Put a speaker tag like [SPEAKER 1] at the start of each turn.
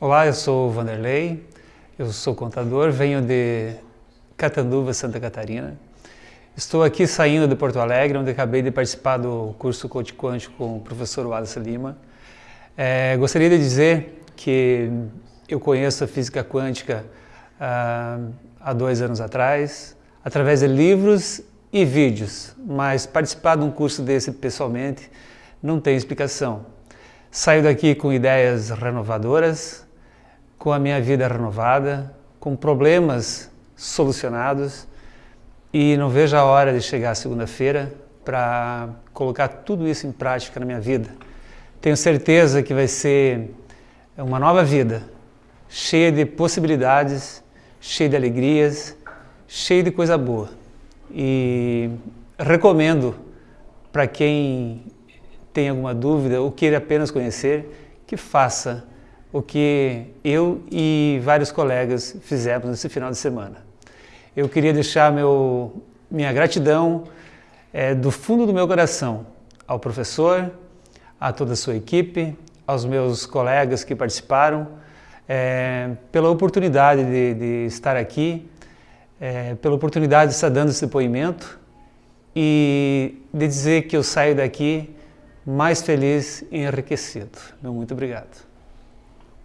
[SPEAKER 1] Olá, eu sou Vanderlei, eu sou contador, venho de Catanduva, Santa Catarina. Estou aqui saindo de Porto Alegre, onde acabei de participar do curso Coach Quântico com o professor Wallace Lima. É, gostaria de dizer que eu conheço a física quântica ah, há dois anos atrás, através de livros e vídeos, mas participar de um curso desse pessoalmente não tem explicação. Saio daqui com ideias renovadoras, com a minha vida renovada, com problemas solucionados e não vejo a hora de chegar segunda-feira para colocar tudo isso em prática na minha vida. Tenho certeza que vai ser uma nova vida, cheia de possibilidades, cheia de alegrias, cheia de coisa boa. E recomendo para quem tem alguma dúvida ou queira apenas conhecer, que faça o que eu e vários colegas fizemos nesse final de semana. Eu queria deixar meu, minha gratidão é, do fundo do meu coração ao professor, a toda a sua equipe, aos meus colegas que participaram, é, pela oportunidade de, de estar aqui, é, pela oportunidade de estar dando esse depoimento e de dizer que eu saio daqui mais feliz e enriquecido. Muito obrigado.